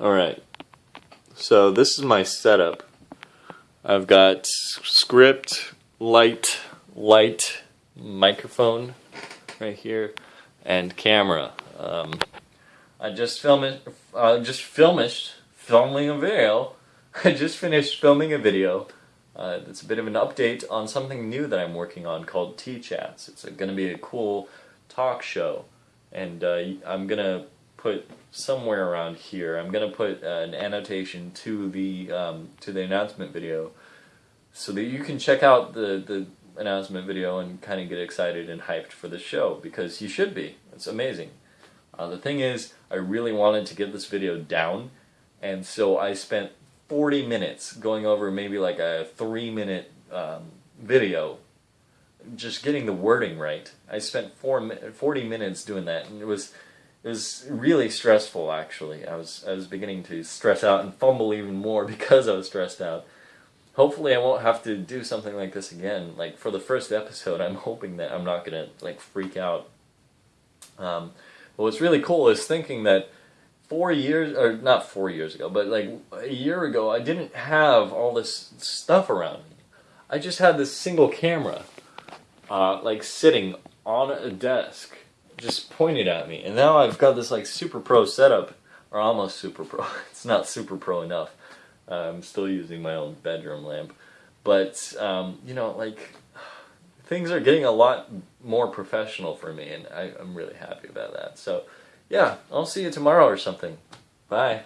Alright, so this is my setup. I've got script, light, light, microphone right here, and camera. Um, I just filmed, uh, just filmished, filming a video. I just finished filming a video. Uh, it's a bit of an update on something new that I'm working on called T-Chats. It's going to be a cool talk show, and uh, I'm going to put somewhere around here. I'm gonna put uh, an annotation to the um, to the announcement video, so that you can check out the the announcement video and kind of get excited and hyped for the show because you should be. It's amazing. Uh, the thing is, I really wanted to get this video down, and so I spent 40 minutes going over maybe like a three minute um, video just getting the wording right. I spent four, 40 minutes doing that, and it was it was really stressful actually. I was I was beginning to stress out and fumble even more because I was stressed out. Hopefully I won't have to do something like this again. Like for the first episode, I'm hoping that I'm not gonna like freak out. Um, but what's really cool is thinking that four years, or not four years ago, but like a year ago, I didn't have all this stuff around me. I just had this single camera, uh, like sitting on a desk just pointed at me. And now I've got this like super pro setup, or almost super pro. it's not super pro enough. Uh, I'm still using my own bedroom lamp. But, um, you know, like, things are getting a lot more professional for me, and I, I'm really happy about that. So, yeah, I'll see you tomorrow or something. Bye.